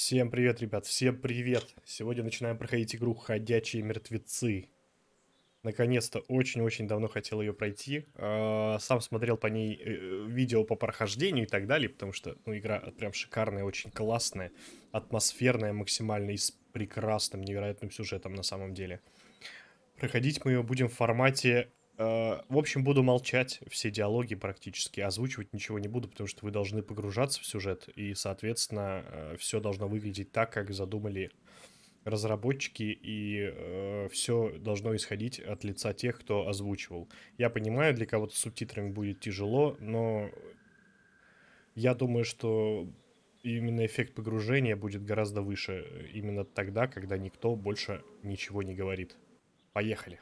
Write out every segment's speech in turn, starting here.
Всем привет, ребят, всем привет! Сегодня начинаем проходить игру «Ходячие мертвецы». Наконец-то, очень-очень давно хотел ее пройти. А, сам смотрел по ней э, видео по прохождению и так далее, потому что ну, игра прям шикарная, очень классная, атмосферная максимально и с прекрасным, невероятным сюжетом на самом деле. Проходить мы ее будем в формате в общем, буду молчать, все диалоги практически, озвучивать ничего не буду, потому что вы должны погружаться в сюжет, и, соответственно, э, все должно выглядеть так, как задумали разработчики, и э, все должно исходить от лица тех, кто озвучивал. Я понимаю, для кого-то с субтитрами будет тяжело, но я думаю, что именно эффект погружения будет гораздо выше именно тогда, когда никто больше ничего не говорит. Поехали.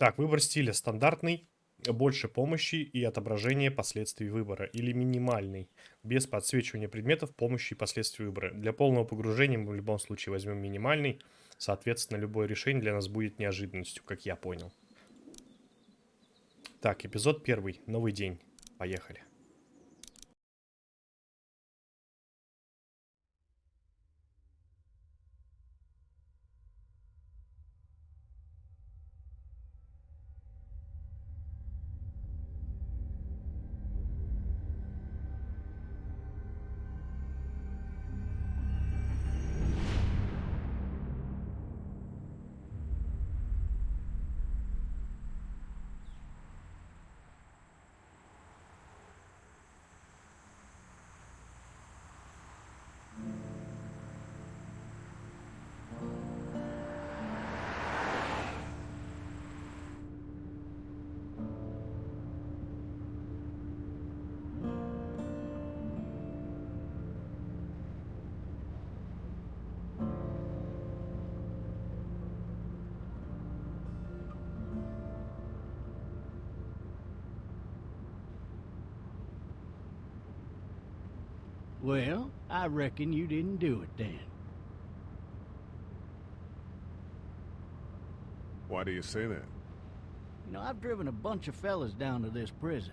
Так, выбор стиля стандартный, больше помощи и отображения последствий выбора, или минимальный, без подсвечивания предметов, помощи и последствий выбора. Для полного погружения мы в любом случае возьмем минимальный, соответственно, любое решение для нас будет неожиданностью, как я понял. Так, эпизод первый, новый день, поехали. Well, I reckon you didn't do it then. Why do you say that? You know, I've driven a bunch of fellas down to this prison.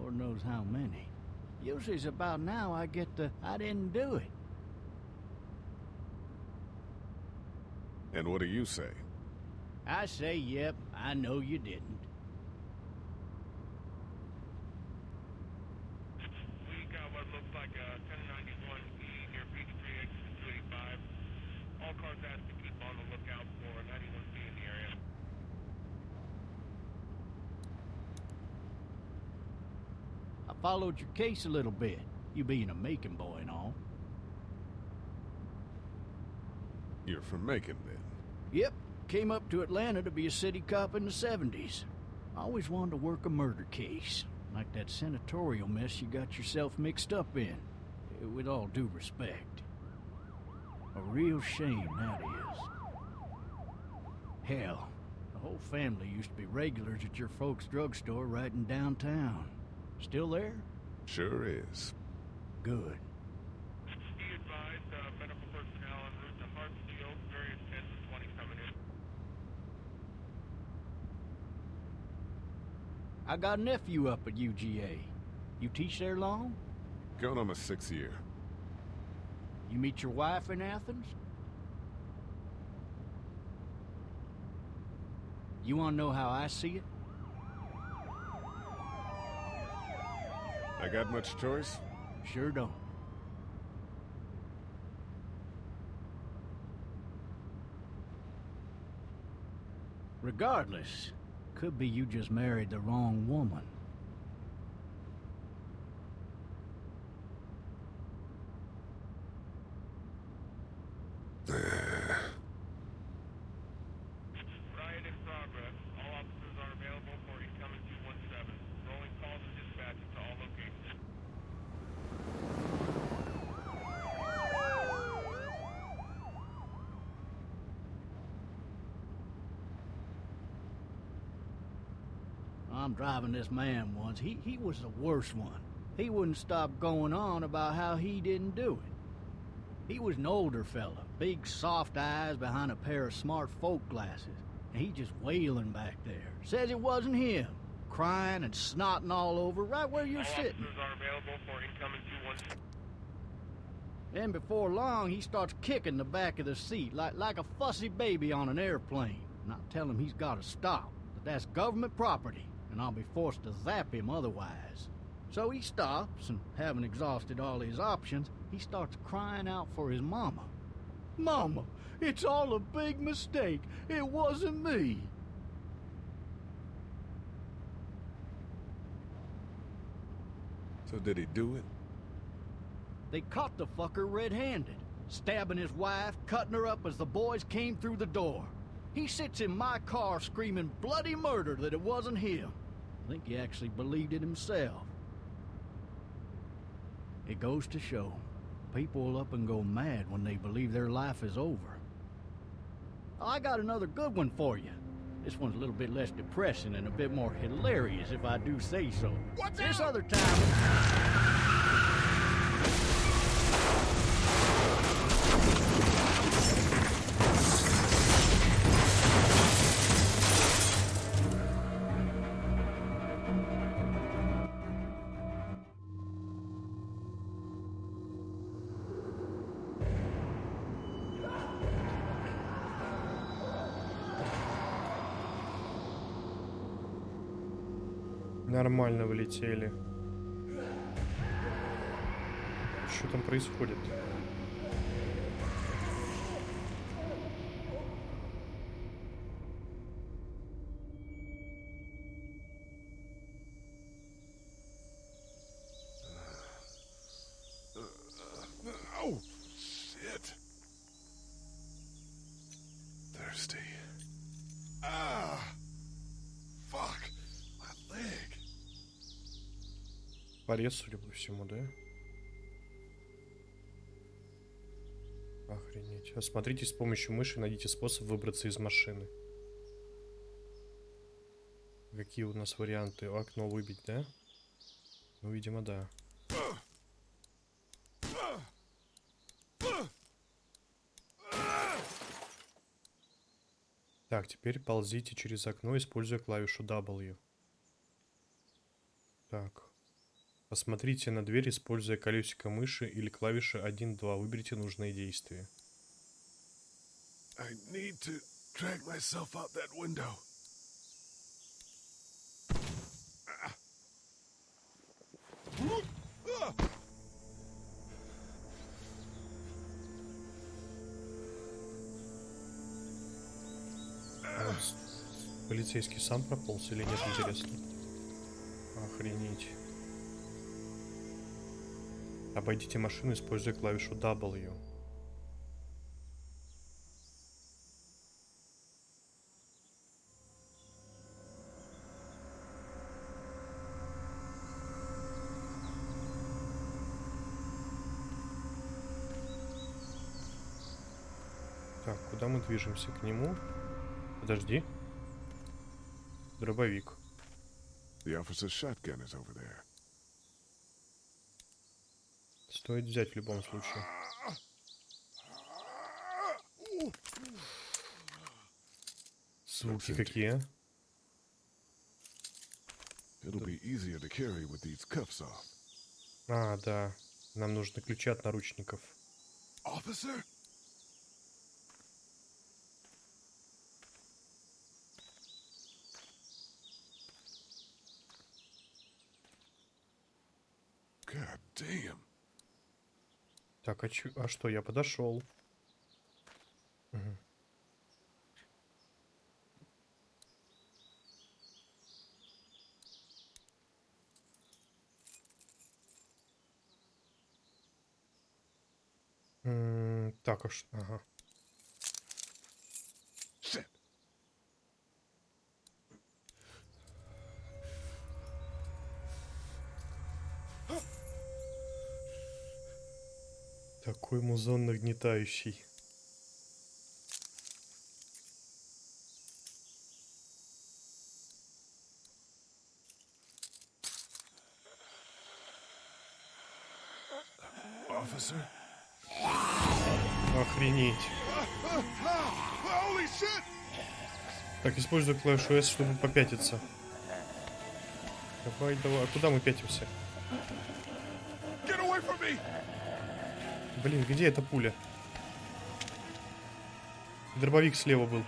Lord knows how many. Usually it's about now I get the, I didn't do it. And what do you say? I say, yep, I know you didn't. Followed your case a little bit, you being a Macon boy and all. You're from Macon, then? Yep. Came up to Atlanta to be a city cop in the 70s. Always wanted to work a murder case, like that senatorial mess you got yourself mixed up in, with all due respect. A real shame, that is. Hell, the whole family used to be regulars at your folks' drugstore right in downtown. Still there? Sure is. Good. Be advised, uh, medical personnel en route to Hartsfield, various 10 to 20 coming in. I got a nephew up at UGA. You teach there long? Going on my sixth year. You meet your wife in Athens? You want to know how I see it? I got much choice? Sure don't. Regardless, could be you just married the wrong woman. This man once. He, he was the worst one. He wouldn't stop going on about how he didn't do it. He was an older fella, big soft eyes behind a pair of smart folk glasses. And he just wailing back there. Says it wasn't him. Crying and snotting all over right where you're all sitting. Officers are available for incoming Then before long, he starts kicking the back of the seat like, like a fussy baby on an airplane. And I tell him he's got to stop, that that's government property, and I'll be forced to zap him otherwise. So he stops, and having exhausted all his options, he starts crying out for his mama. Mama, it's all a big mistake. It wasn't me. So did he do it? They caught the fucker red-handed, stabbing his wife, cutting her up as the boys came through the door. He sits in my car screaming bloody murder that it wasn't him. I think he actually believed it himself. It goes to show, people will up and go mad when they believe their life is over. Oh, I got another good one for you. This one's a little bit less depressing and a bit more hilarious, if I do say so. What's this other time... Нормально влетели. Что там происходит? Oh, Порез, судя по всему, да? Охренеть. Осмотрите с помощью мыши, найдите способ выбраться из машины. Какие у нас варианты? Окно выбить, да? Ну, видимо, да. Так, теперь ползите через окно, используя клавишу W. Так. Посмотрите на дверь, используя колесико мыши или клавиши 1-2. Выберите нужные действия. I need to drag myself out that window. С- Полицейский сам прополз или нет, интересно? Охренеть. Обойдите машину, используя клавишу W. Так, куда мы движемся? К нему? Подожди. Дробовик. The officer's shotgun is over there. Стоит взять в любом случае. Звуки какие, а? Да. Нам нужны ключи от наручников. Officer? God damn. Так, а, чё- а что, я подошел. Мгм. М, Так, а ш- ага. Нагнетающий. Охренеть. Так, использую клавишу S, чтобы попятиться. Давай, давай. А куда мы пятимся? Блин, где эта пуля? Дробовик слева был.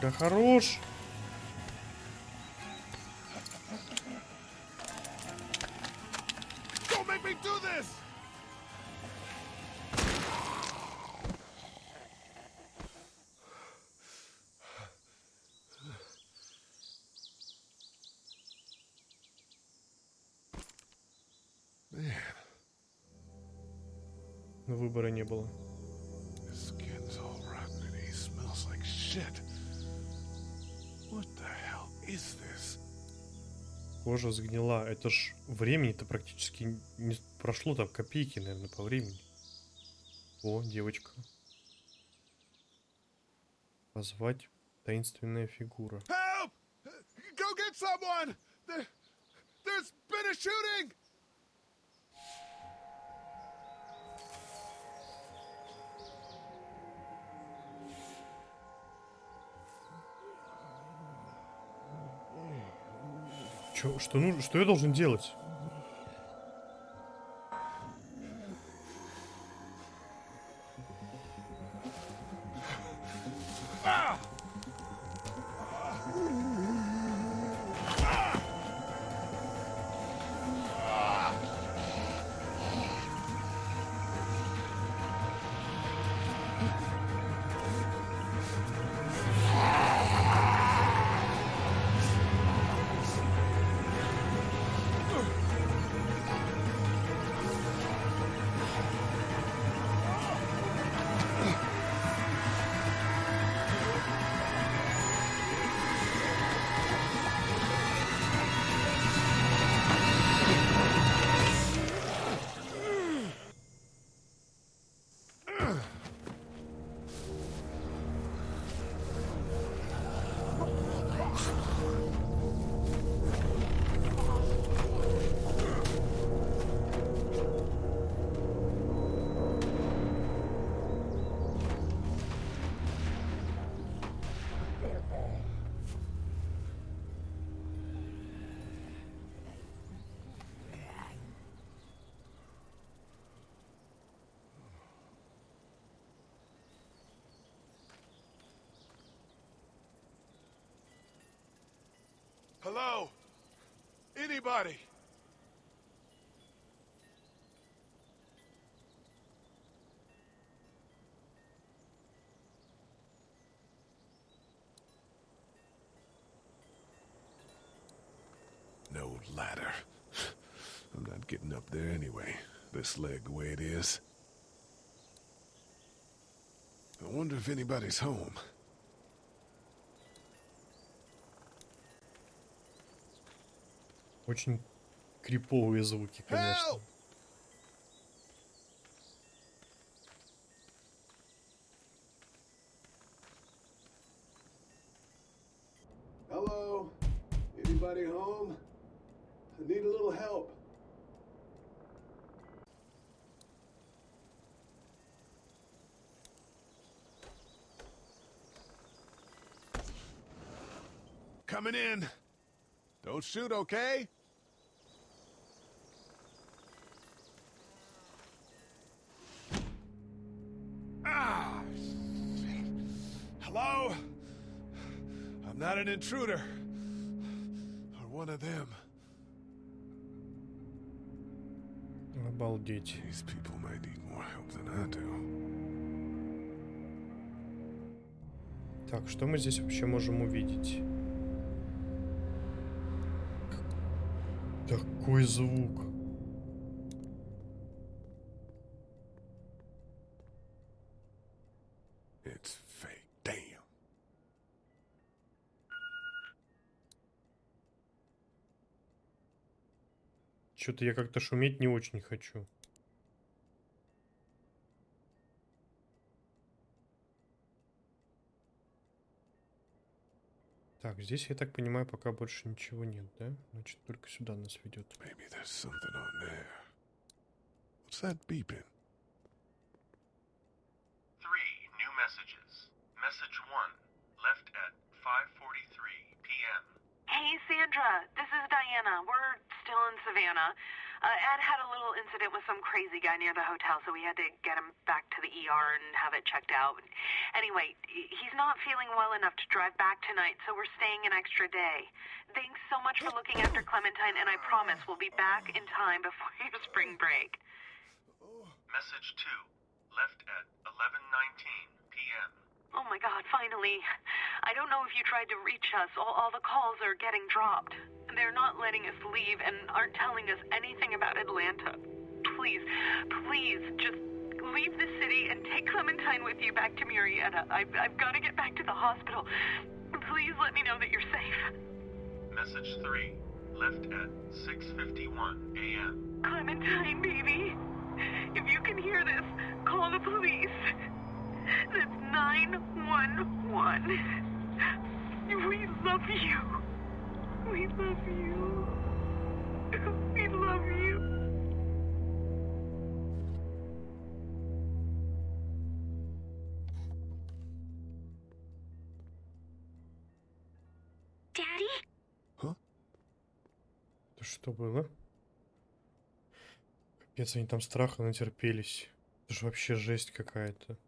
Да хорош. Кожа сгнила. Это ж времени-то практически не прошло, там копейки, наверное, по времени. О, девочка. Позвать таинственная фигура. Help! Go get someone! There, there's been a shooting! Чё, что, ну, что я должен делать? Hello? Anybody? No ladder. I'm not getting up there anyway. This leg the way it is. I wonder if anybody's home. Очень криповые звуки, конечно. Help! Hello? Anybody home? I need a little help. Coming in. Don't shoot, okay? Hello? I'm not an intruder. Or one of them. Обалдеть. These people might need more help than I do. Так, что мы здесь вообще можем увидеть? К- Такой звук. Что-то я как-то шуметь не очень хочу. Так, здесь, я так понимаю, пока больше ничего нет, да? Значит, только сюда нас ведет. Maybe there's something on there. What's that beeping? Three new messages. Message one, left at 5:43 p.m. Hey, Sandra, this is Diana. We're still in Savannah. Uh, Ed had a little incident with some crazy guy near the hotel, so we had to get him back to the ER and have it checked out. Anyway, he's not feeling well enough to drive back tonight, so we're staying an extra day. Thanks so much for looking after Clementine, and I promise we'll be back in time before your spring break. Message 2. Left at 11:19 p.m. Oh my god, finally. I don't know if you tried to reach us. All, all the calls are getting dropped. They're not letting us leave and aren't telling us anything about Atlanta. Please, please, just leave the city and take Clementine with you back to Murrieta. I've, I've got to get back to the hospital. Please let me know that you're safe. Message 3. Left at 6:51 a.m. Clementine, baby. If you can hear this, call the police. That's 911. We love you. We love you. We love you. Daddy? Это что было? Капец, они там страха натерпелись. Это же вообще жесть какая-то.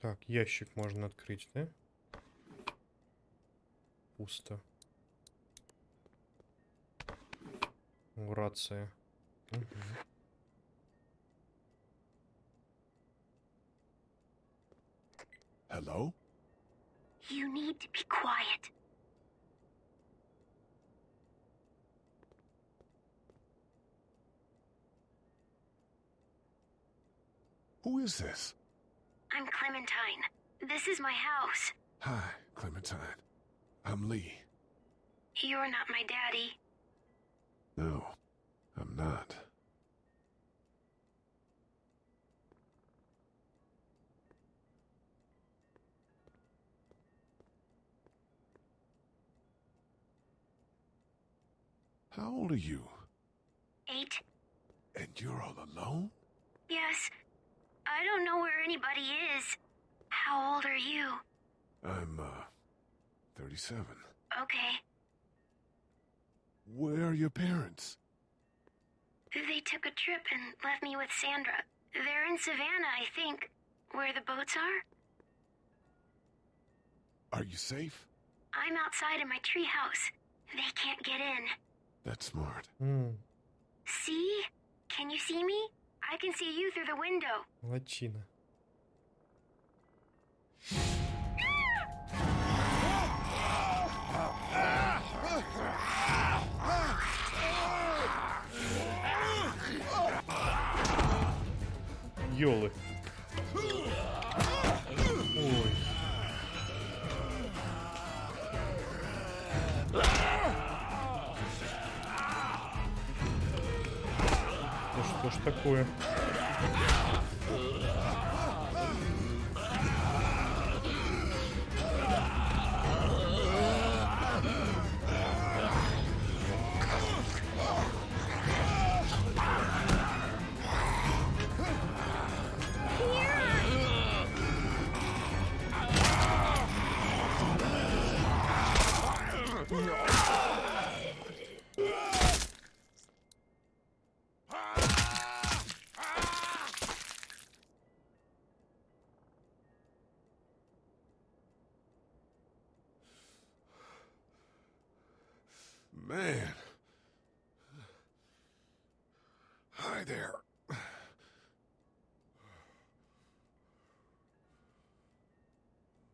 Так, ящик можно открыть, да? Пусто. О, рация. Мгм. Hello? You need to be quiet. Who is this? I'm Clementine. This is my house. Hi, Clementine. I'm Lee. You're not my daddy. Old are you? Eight? And you're all alone? Yes. I don't know where anybody is. How old are you? I'm, uh, 37. Okay. Where are your parents? They took a trip and left me with Sandra. They're in Savannah, I think. Where the boats are? Are you safe? I'm outside in my treehouse. They can't get in. That's smart. М, See? Can you see me? I can see you through the window. молодчина. Ёлы. такое? No.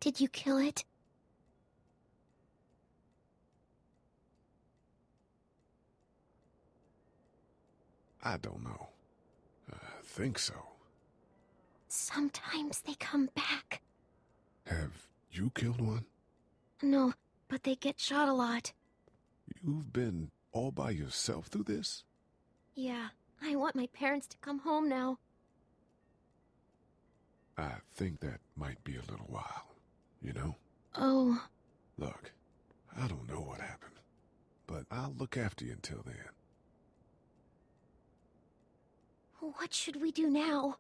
Did you kill it? I don't know. I think so. Sometimes they come back. Have you killed one? No, but they get shot a lot. You've been all by yourself through this? Yeah, I want my parents to come home now. I think that might be a little while. You know? Oh, Look, I don't know what happened, but I'll look after you until then. what should we do now?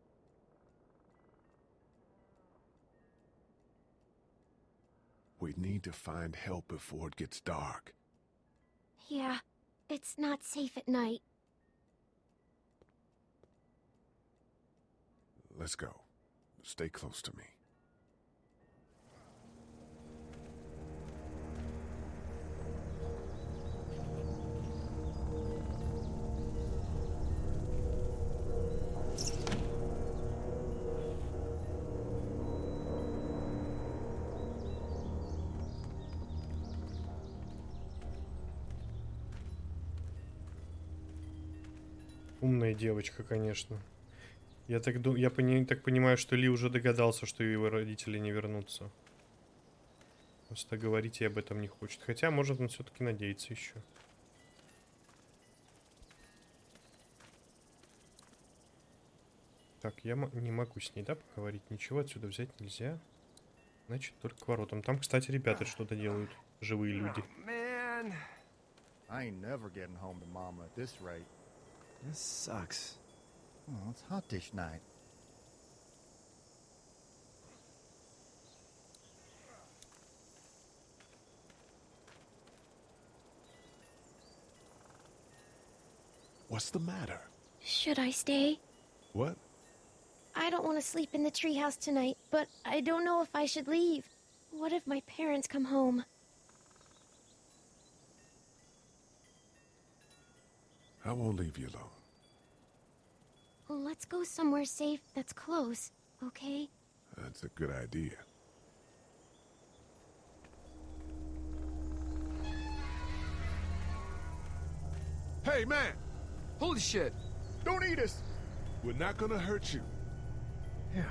We need to find help before it gets dark. Yeah, it's not safe at night. Let's go. Stay close to me. Девочка, конечно. Я так, я пони- так понимаю, что Ли уже догадался, что его родители не вернутся. Просто говорить ей об этом не хочет. Хотя, может, он все-таки надеется еще. Так, я не могу с ней, да, поговорить? Ничего отсюда взять нельзя. Значит, только к воротам. Там, кстати, ребята что-то делают. Живые люди. Man, this sucks. Oh, it's hot dish night. What's the matter? Should I stay? What? I don't want to sleep in the treehouse tonight, but I don't know if I should leave. What if my parents come home? I won't leave you alone. Let's go somewhere safe that's close, okay? That's a good idea. Hey, man! Holy shit! Don't eat us! We're not gonna hurt you. Yeah.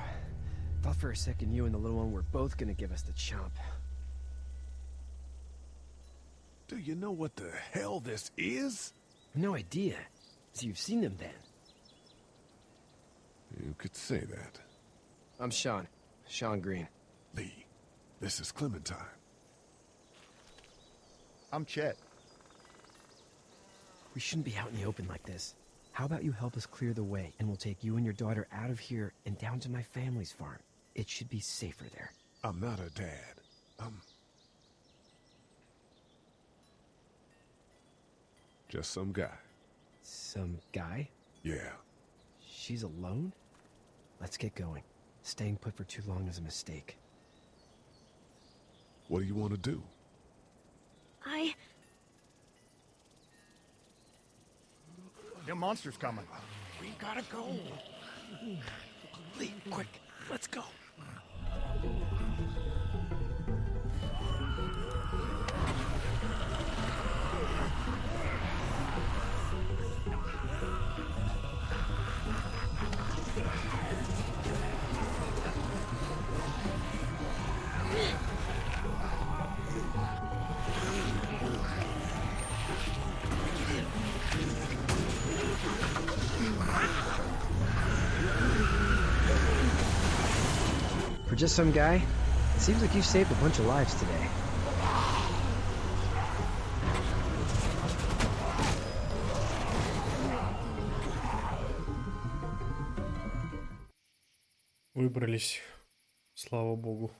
Thought for a second you and the little one were both gonna give us the chomp. Do you know what the hell this is? No idea. So you've seen them then? You could say that. I'm Shawn. Shawn Greene. Lee, this is Clementine. I'm Chet. We shouldn't be out in the open like this. How about you help us clear the way, and we'll take you and your daughter out of here and down to my family's farm. It should be safer there. I'm not a dad. I'm. Just some guy. Some guy? Yeah. She's alone? Let's get going. Staying put for too long is a mistake. What do you want to do? I. Them monsters coming. We gotta go. Lee, quick, let's go. Just some guy, it seems like you've saved a bunch of lives today. Выбрались. Слава богу.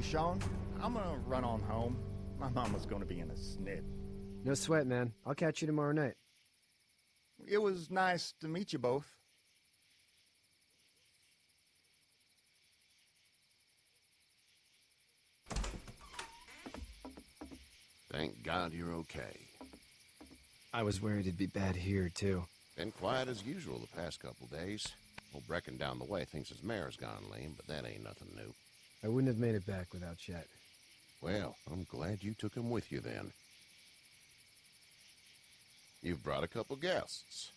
Hey, Shawn, I'm gonna run on home. My mama's gonna be in a snit. No sweat, man. I'll catch you tomorrow night. It was nice to meet you both. Thank God you're okay. I was worried it'd be bad here, too. Been quiet as usual the past couple days. Old Brecken down the way thinks his mare's gone lame, but that ain't nothing new. I wouldn't have made it back without Chet. Well, I'm glad you took him with you then. You've brought a couple guests.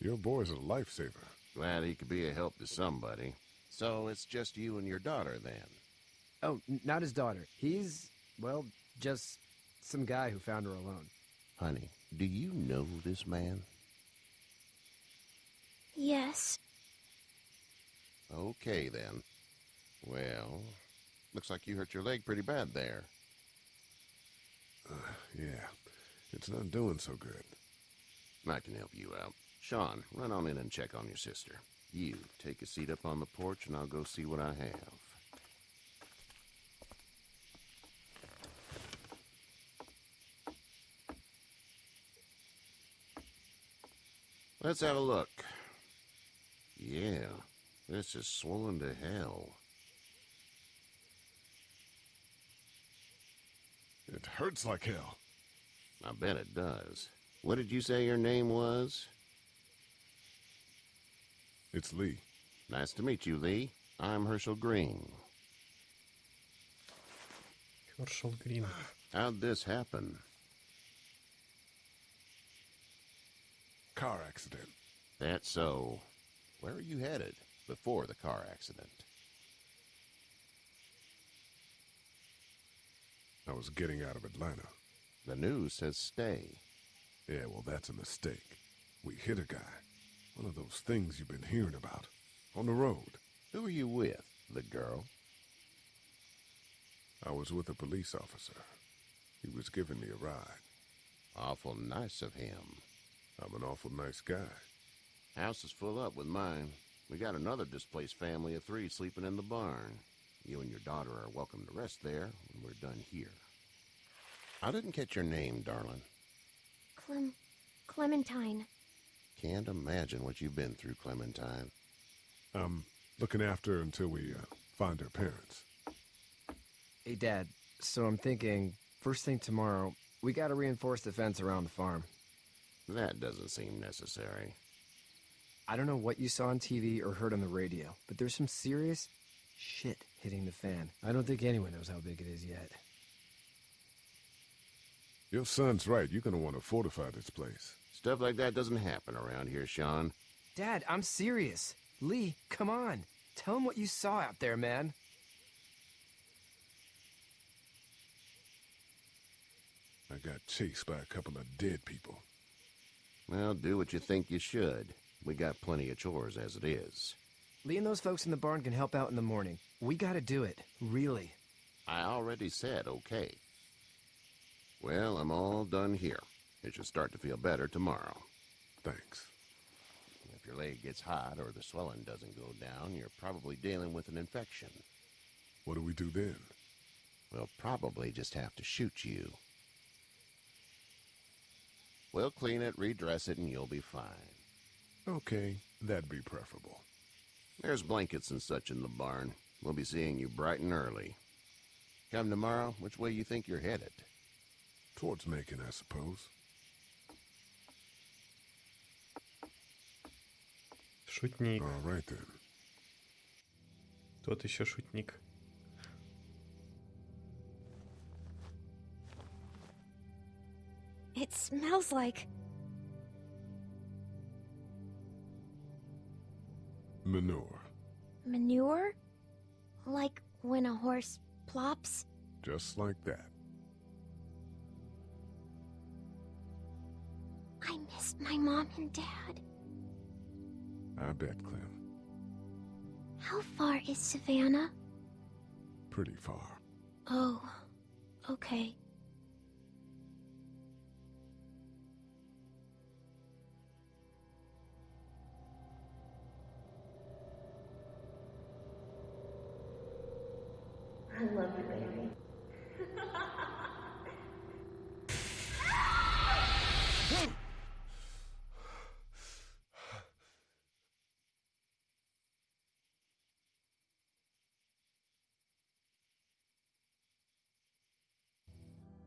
Your boy's a lifesaver. Glad he could be a help to somebody. So it's just you and your daughter then. Oh, n- not his daughter. He's, well, just some guy who found her alone. Honey, do you know this man? Yes. Okay, then. Well, looks like you hurt your leg pretty bad there. Uh, yeah, it's not doing so good. I can help you out. Shawn, run on in and check on your sister. You, take a seat up on the porch and I'll go see what I have. Let's have a look. Yeah, this is swollen to hell. It hurts like hell. I bet it does. What did you say your name was? It's Lee. Nice to meet you, Lee. I'm Hershel Greene. Hershel Greene. How'd this happen? Car accident. That's so. Where are you headed before the car accident? I was getting out of Atlanta. The news says stay. Yeah, well, that's a mistake. We hit a guy. One of those things you've been hearing about. On the road. Who are you with? The girl? I was with a police officer. He was giving me a ride. Awful nice of him. I'm an awful nice guy. House is full up with mine. We got another displaced family of three sleeping in the barn. You and your daughter are welcome to rest there when we're done here. I didn't catch your name, darling. Clem. Clementine. Can't imagine what you've been through, Clementine. I'm looking after her until we uh, find her parents. Hey, Dad. So I'm thinking, first thing tomorrow, we gotta reinforce the fence around the farm. That doesn't seem necessary. I don't know what you saw on TV or heard on the radio, but there's some serious shit hitting the fan. I don't think anyone knows how big it is yet. Your son's right. You're gonna want to fortify this place. Stuff like that doesn't happen around here, Shawn. Dad, I'm serious. Lee, come on. Tell him what you saw out there, man. I got chased by a couple of dead people. Well, do what you think you should. We got plenty of chores as it is. Lee and those folks in the barn can help out in the morning. We gotta do it. Really. I already said okay. Well, I'm all done here. It should start to feel better tomorrow. Thanks. If your leg gets hot or the swelling doesn't go down, you're probably dealing with an infection. What do we do then? We'll probably just have to shoot you. We'll clean it, redress it, and you'll be fine. Okay, that'd be preferable. There's blankets and such in the barn. We'll be seeing you bright and early. Come tomorrow, which way you think you're headed? Towards Macon, I suppose. Шутник. All right then. Тот еще шутник. It smells like. Manure. manure? Like when a horse plops? Just like that. I missed my mom and dad. I bet, Clem. How far is Savannah? Pretty far. Oh, okay. I love you, baby.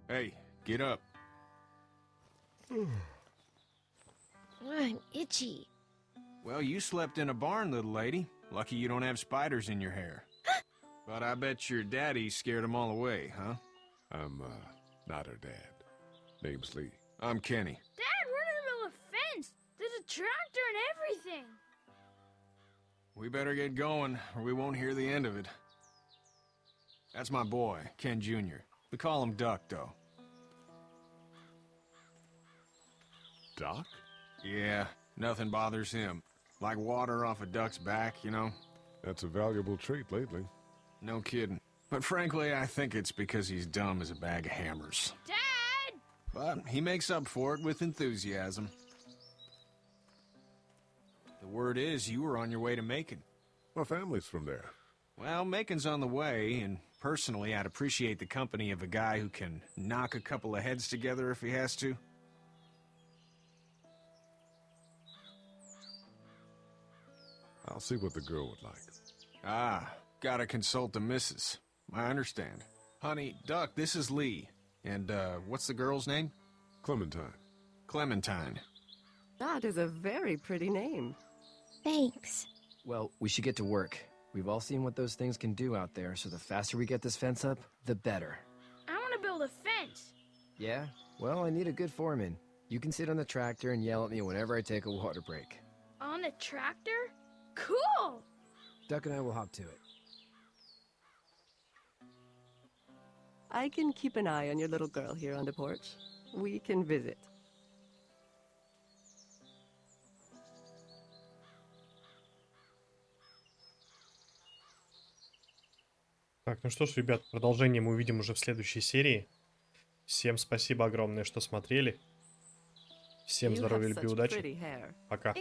Hey, get up. I'm itchy. Well, you slept in a barn, little lady. Lucky you don't have spiders in your hair. But I bet your daddy scared them all away, huh? I'm, uh, not her dad. Name's Lee. I'm Kenny. Dad, we're in the middle of a fence. There's a tractor and everything. We better get going, or we won't hear the end of it. That's my boy, Ken Jr. We call him Duck, though. duck? Yeah, nothing bothers him. Like water off a duck's back, you know? That's a valuable trait lately. No kidding. But frankly, I think it's because he's dumb as a bag of hammers. Dad! But he makes up for it with enthusiasm. The word is you were on your way to Macon. My family's from there. Well, Macon's on the way, and personally, I'd appreciate the company of a guy who can knock a couple of heads together if he has to. I'll see what the girl would like. Ah, gotta consult the missus. I understand. Honey, Duck, this is Lee. And, uh, what's the girl's name? Clementine. Clementine. That is a very pretty name. Thanks. Well, we should get to work. We've all seen what those things can do out there, so the faster we get this fence up, the better. I want to build a fence. Yeah? Well, I need a good foreman. You can sit on the tractor and yell at me whenever I take a water break. On a tractor? Cool! Duck and I will hop to it. I can keep an eye on your little girl here on the porch. We can visit. Так, ну что ж, ребят, продолжение мы увидим уже в следующей серии. Всем спасибо огромное, что смотрели. Всем здоровья, любви, удачи. Пока.